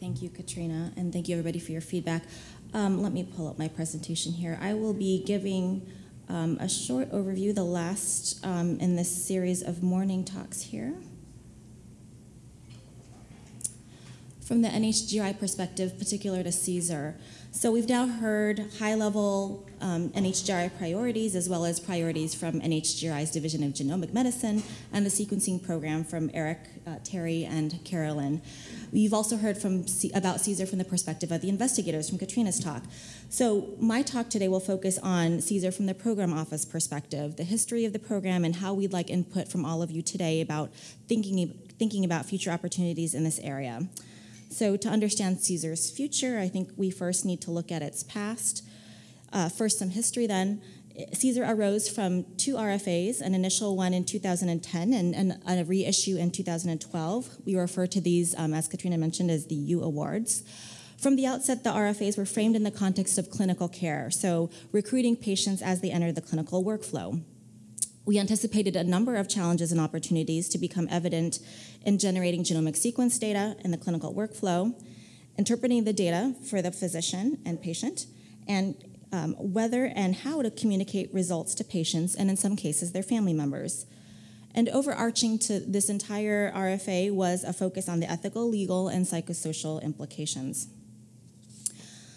Thank you, Katrina, and thank you everybody for your feedback. Um, let me pull up my presentation here. I will be giving um, a short overview, the last um, in this series of morning talks here. From the NHGRI perspective, particular to CSER. So we've now heard high-level um, NHGRI priorities as well as priorities from NHGRI's Division of Genomic Medicine and the sequencing program from Eric, uh, Terry, and Carolyn. You've also heard from C about CSER from the perspective of the investigators from Katrina's talk. So my talk today will focus on CSER from the program office perspective, the history of the program and how we'd like input from all of you today about thinking, thinking about future opportunities in this area. So to understand CSER's future, I think we first need to look at its past. Uh, first, some history then. Caesar arose from two RFAs, an initial one in 2010 and, and a reissue in 2012. We refer to these, um, as Katrina mentioned, as the U Awards. From the outset, the RFAs were framed in the context of clinical care, so recruiting patients as they enter the clinical workflow. We anticipated a number of challenges and opportunities to become evident in generating genomic sequence data in the clinical workflow, interpreting the data for the physician and patient, and um, whether and how to communicate results to patients and in some cases their family members. And overarching to this entire RFA was a focus on the ethical, legal, and psychosocial implications.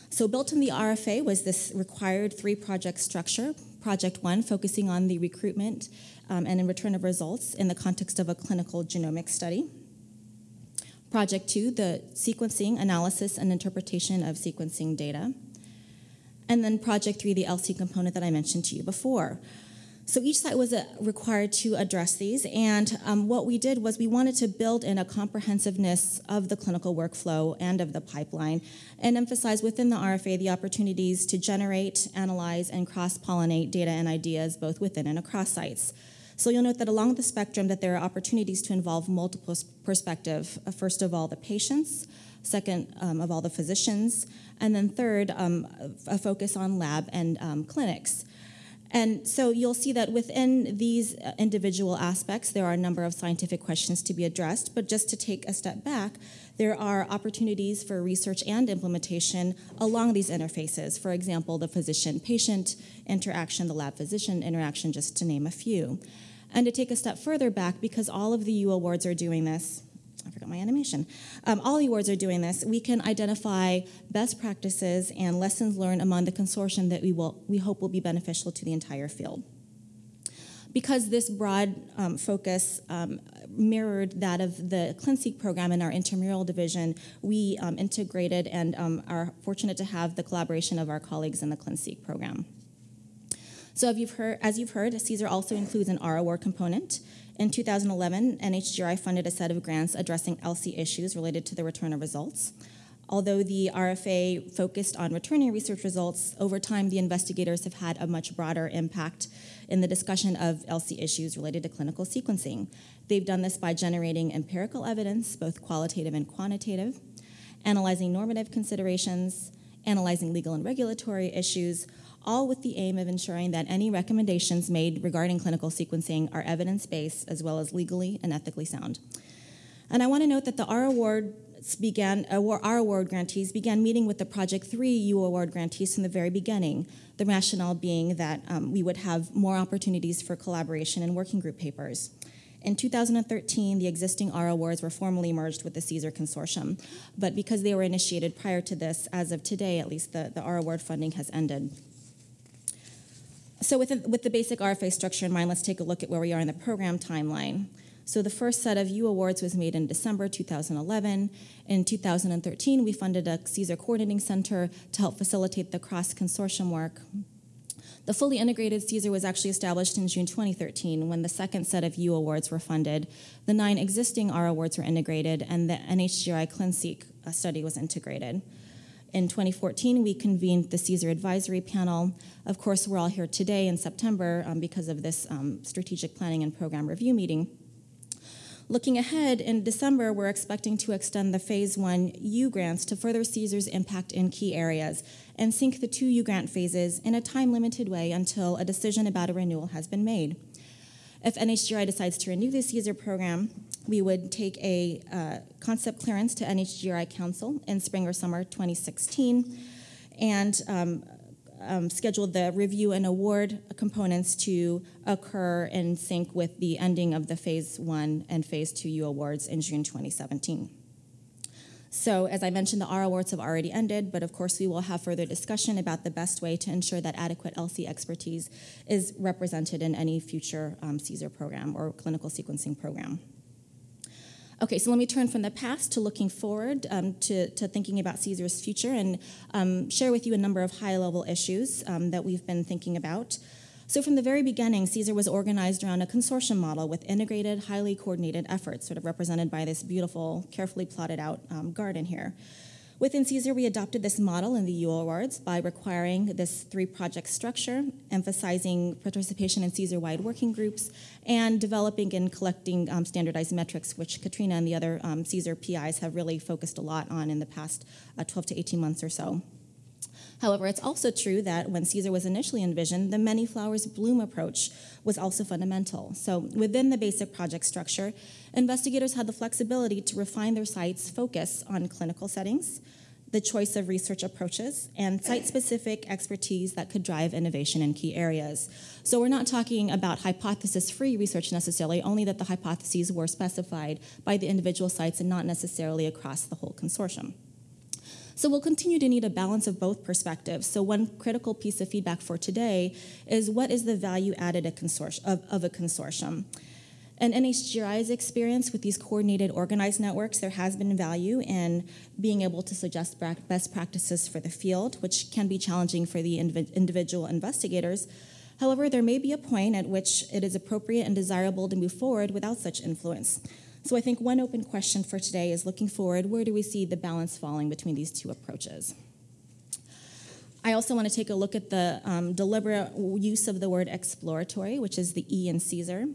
So built in the RFA was this required three project structure. Project one focusing on the recruitment um, and return of results in the context of a clinical genomic study. Project two, the sequencing, analysis, and interpretation of sequencing data. And then project three, the ELSI component that I mentioned to you before. So each site was uh, required to address these, and um, what we did was we wanted to build in a comprehensiveness of the clinical workflow and of the pipeline, and emphasize within the RFA the opportunities to generate, analyze, and cross-pollinate data and ideas both within and across sites. So you'll note that along the spectrum that there are opportunities to involve multiple perspective. Uh, first of all, the patients, second um, of all the physicians, and then third, um, a focus on lab and um, clinics. And so you'll see that within these uh, individual aspects, there are a number of scientific questions to be addressed, but just to take a step back, there are opportunities for research and implementation along these interfaces. For example, the physician-patient interaction, the lab-physician interaction, just to name a few. And to take a step further back, because all of the U awards are doing this, I forgot my animation. Um, all the awards are doing this. We can identify best practices and lessons learned among the consortium that we, will, we hope will be beneficial to the entire field. Because this broad um, focus um, mirrored that of the ClinSeq program in our intramural division, we um, integrated and um, are fortunate to have the collaboration of our colleagues in the ClinSeq program. So as you've heard, as you've heard CSER also includes an R award component. In 2011, NHGRI funded a set of grants addressing ELSI issues related to the return of results. Although the RFA focused on returning research results, over time the investigators have had a much broader impact in the discussion of ELSI issues related to clinical sequencing. They've done this by generating empirical evidence, both qualitative and quantitative, analyzing normative considerations, analyzing legal and regulatory issues, all with the aim of ensuring that any recommendations made regarding clinical sequencing are evidence-based as well as legally and ethically sound. And I want to note that the R Award began, uh, our award grantees began meeting with the Project 3 U Award grantees from the very beginning, the rationale being that um, we would have more opportunities for collaboration and working group papers. In 2013, the existing R awards were formally merged with the CSER Consortium, but because they were initiated prior to this, as of today at least, the, the R award funding has ended. So with the, with the basic RFA structure in mind, let's take a look at where we are in the program timeline. So the first set of U awards was made in December 2011. In 2013, we funded a CSER coordinating center to help facilitate the cross-consortium work. The fully integrated CSER was actually established in June 2013 when the second set of U awards were funded. The nine existing R awards were integrated and the NHGRI ClinSeq uh, study was integrated. In 2014, we convened the CSER Advisory Panel. Of course, we're all here today in September um, because of this um, strategic planning and program review meeting. Looking ahead, in December, we're expecting to extend the Phase 1 U grants to further CSER's impact in key areas and sync the two U grant phases in a time-limited way until a decision about a renewal has been made. If NHGRI decides to renew the CSER program, we would take a uh, concept clearance to NHGRI Council in spring or summer 2016 and um, um, schedule the review and award components to occur in sync with the ending of the phase one and phase two U awards in June 2017. So, as I mentioned, the R awards have already ended, but of course, we will have further discussion about the best way to ensure that adequate ELSI expertise is represented in any future um, CSER program or clinical sequencing program. Okay, so let me turn from the past to looking forward um, to, to, thinking about CSER's future and um, share with you a number of high level issues um, that we've been thinking about. So, from the very beginning, Caesar was organized around a consortium model with integrated, highly coordinated efforts, sort of represented by this beautiful, carefully plotted out um, garden here. Within CSER, we adopted this model in the U Awards by requiring this three project structure, emphasizing participation in CSER wide working groups, and developing and collecting um, standardized metrics, which Katrina and the other um, CSER PIs have really focused a lot on in the past uh, 12 to 18 months or so. However, it's also true that when CSER was initially envisioned, the many flowers bloom approach was also fundamental. So, within the basic project structure, investigators had the flexibility to refine their site's focus on clinical settings, the choice of research approaches, and site specific expertise that could drive innovation in key areas. So, we're not talking about hypothesis free research necessarily, only that the hypotheses were specified by the individual sites and not necessarily across the whole consortium. So we'll continue to need a balance of both perspectives. So one critical piece of feedback for today is what is the value added of, of a consortium? And NHGRI's experience with these coordinated, organized networks, there has been value in being able to suggest best practices for the field, which can be challenging for the individual investigators. However, there may be a point at which it is appropriate and desirable to move forward without such influence. So I think one open question for today is looking forward, where do we see the balance falling between these two approaches? I also want to take a look at the um, deliberate use of the word exploratory, which is the E in CSER.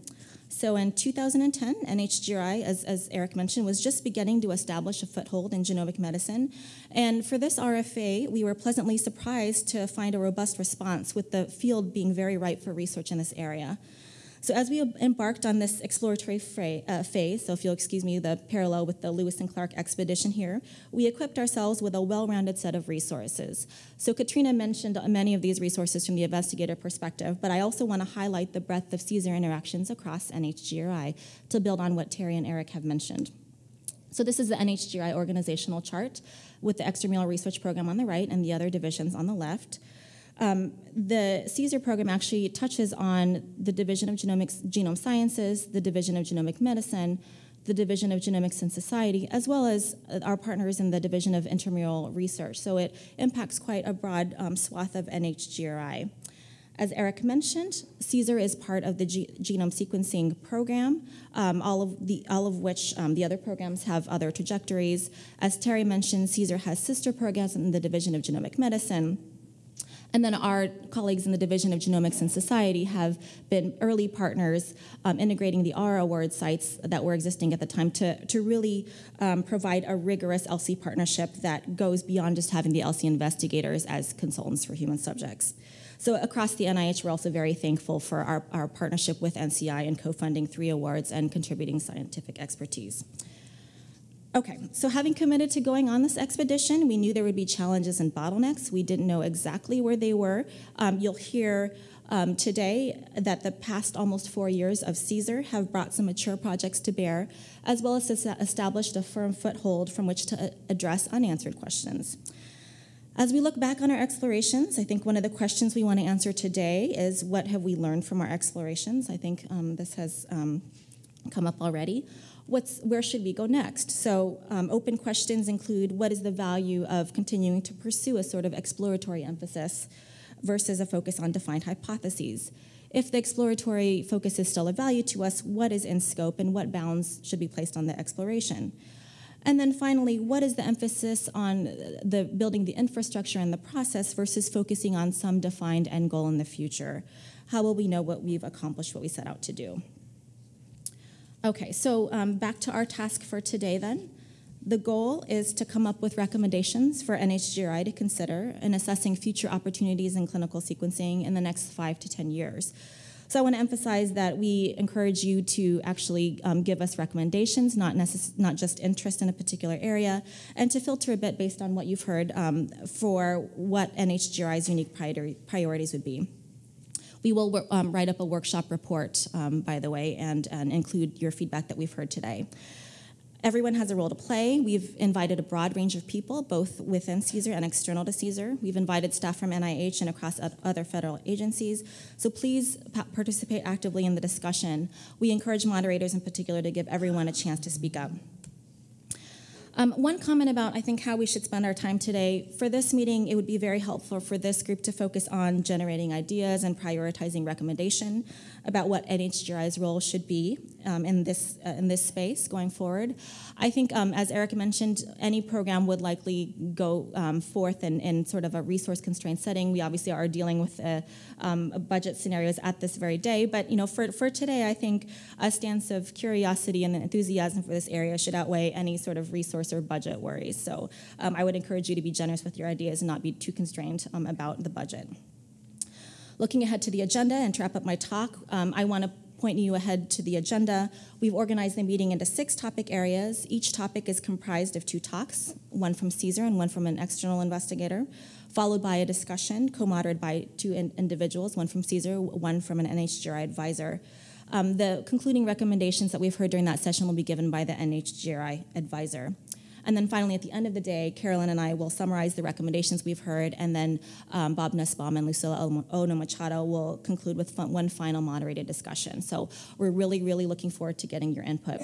So in 2010, NHGRI, as, as Eric mentioned, was just beginning to establish a foothold in genomic medicine. And for this RFA, we were pleasantly surprised to find a robust response, with the field being very ripe for research in this area. So as we embarked on this exploratory uh, phase, so if you'll excuse me, the parallel with the Lewis and Clark expedition here, we equipped ourselves with a well-rounded set of resources. So Katrina mentioned many of these resources from the investigator perspective, but I also want to highlight the breadth of CSER interactions across NHGRI to build on what Terry and Eric have mentioned. So this is the NHGRI organizational chart with the extramural research program on the right and the other divisions on the left. Um, the CSER program actually touches on the Division of Genomics, Genome Sciences, the Division of Genomic Medicine, the Division of Genomics and Society, as well as uh, our partners in the Division of Intramural Research. So it impacts quite a broad um, swath of NHGRI. As Eric mentioned, CSER is part of the G genome sequencing program, um, all of the all of which um, the other programs have other trajectories. As Terry mentioned, CSER has sister programs in the Division of Genomic Medicine. And then our colleagues in the Division of Genomics and Society have been early partners um, integrating the R award sites that were existing at the time to, to really um, provide a rigorous ELSI partnership that goes beyond just having the ELSI investigators as consultants for human subjects. So across the NIH, we're also very thankful for our, our partnership with NCI and co-funding three awards and contributing scientific expertise. Okay, so having committed to going on this expedition, we knew there would be challenges and bottlenecks. We didn't know exactly where they were. Um, you'll hear um, today that the past almost four years of CSER have brought some mature projects to bear, as well as established a firm foothold from which to address unanswered questions. As we look back on our explorations, I think one of the questions we want to answer today is what have we learned from our explorations? I think um, this has um, come up already what's, where should we go next? So um, open questions include what is the value of continuing to pursue a sort of exploratory emphasis versus a focus on defined hypotheses? If the exploratory focus is still of value to us, what is in scope and what bounds should be placed on the exploration? And then finally, what is the emphasis on the building the infrastructure and the process versus focusing on some defined end goal in the future? How will we know what we've accomplished, what we set out to do? Okay, so um, back to our task for today then. The goal is to come up with recommendations for NHGRI to consider in assessing future opportunities in clinical sequencing in the next five to 10 years. So I want to emphasize that we encourage you to actually um, give us recommendations, not not just interest in a particular area, and to filter a bit based on what you've heard um, for what NHGRI's unique priori- priorities would be. We will um, write up a workshop report, um, by the way, and, and include your feedback that we've heard today. Everyone has a role to play. We've invited a broad range of people, both within CSER and external to CSER. We've invited staff from NIH and across other federal agencies. So please participate actively in the discussion. We encourage moderators in particular to give everyone a chance to speak up. Um, one comment about, I think, how we should spend our time today. For this meeting, it would be very helpful for this group to focus on generating ideas and prioritizing recommendation about what NHGRI's role should be um, in this uh, in this space going forward. I think, um, as Eric mentioned, any program would likely go um, forth in, in sort of a resource constrained setting. We obviously are dealing with uh, um, budget scenarios at this very day, but you know, for for today, I think a stance of curiosity and enthusiasm for this area should outweigh any sort of resource or budget worries. So um, I would encourage you to be generous with your ideas and not be too constrained um, about the budget. Looking ahead to the agenda and to wrap up my talk, um, I want to point you ahead to the agenda. We've organized the meeting into six topic areas. Each topic is comprised of two talks, one from CSER and one from an external investigator, followed by a discussion co-moderated by two in- individuals, one from CSER, one from an NHGRI advisor. Um, the concluding recommendations that we've heard during that session will be given by the NHGRI advisor. And then finally, at the end of the day, Carolyn and I will summarize the recommendations we've heard, and then um, Bob Nussbaum and Lucila Ohno-Machado will conclude with one final moderated discussion. So we're really, really looking forward to getting your input.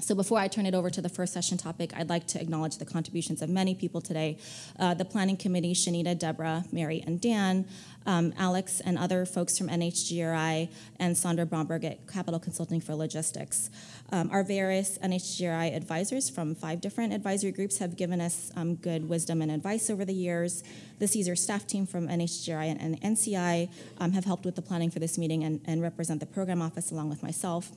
So before I turn it over to the first session topic, I'd like to acknowledge the contributions of many people today. Uh, the Planning Committee, Shanita, Deborah, Mary, and Dan, um, Alex and other folks from NHGRI, and Sandra Bromberg at Capital Consulting for Logistics. Um, our various NHGRI advisors from five different advisory groups have given us um, good wisdom and advice over the years. The CSER staff team from NHGRI and, and NCI um, have helped with the planning for this meeting and, and represent the program office along with myself.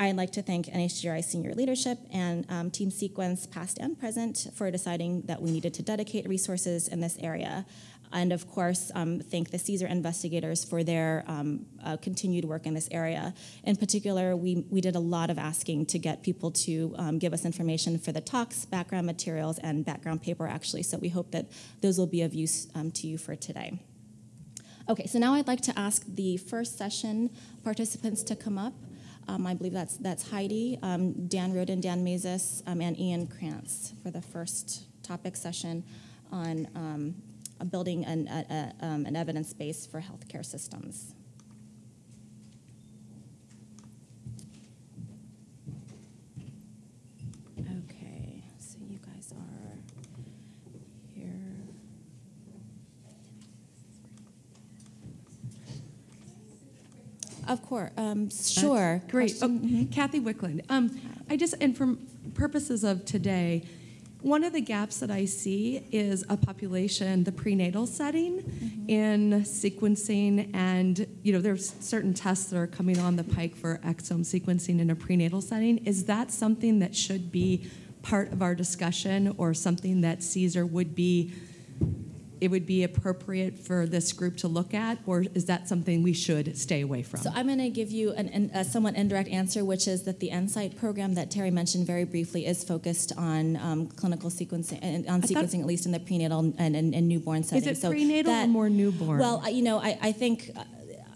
I'd like to thank NHGRI senior leadership and um, Team Sequence, past and present, for deciding that we needed to dedicate resources in this area. And of course, um, thank the CSER investigators for their um, uh, continued work in this area. In particular, we, we did a lot of asking to get people to um, give us information for the talks, background materials, and background paper, actually. So we hope that those will be of use um, to you for today. Okay, so now I'd like to ask the first session participants to come up. Um, I believe that's that's Heidi, um, Dan Roden, Dan Masys, um, and Ian Krantz for the first topic session on um, building an, a, a, an evidence base for healthcare systems. Okay, so you guys are here. Of course, um, sure. Great. Oh, Question? Kathy Wicklund. Um, I just, and for purposes of today, one of the gaps that I see is a population, the prenatal setting in sequencing, and you know, there's certain tests that are coming on the pike for exome sequencing in a prenatal setting. Is that something that should be part of our discussion, or something that CSER would be? It would be appropriate for this group to look at, or is that something we should stay away from? So I'm going to give you an, an, a somewhat indirect answer, which is that the NSIGHT program that Terry mentioned very briefly is focused on um, clinical sequencing, and on I sequencing at least in the prenatal and, and, and newborn Is setting. it so prenatal or that- more newborn? Well, you know, I, I think uh,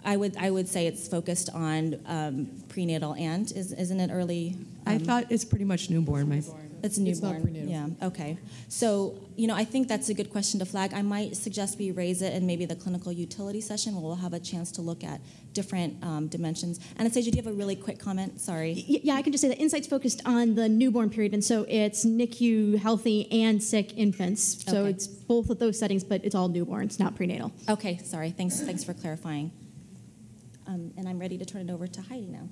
I would I would say it's focused on um, prenatal and is isn't it early? I um, thought it's pretty much newborn. My, It's It's not newborn. prenatal. Yeah. Okay. So you know, I think that's a good question to flag. I might suggest we raise it in maybe the clinical utility session, where we'll have a chance to look at different um, dimensions. Anastasia, do you have a really quick comment? Sorry. Yeah, I can just say that NSIGHT's focused on the newborn period, and so it's NICU healthy and sick infants. So Okay. it's both of those settings, but it's all newborns, not prenatal. Okay. Sorry. Thanks. Thanks for clarifying. Um, and I'm ready to turn it over to Heidi now.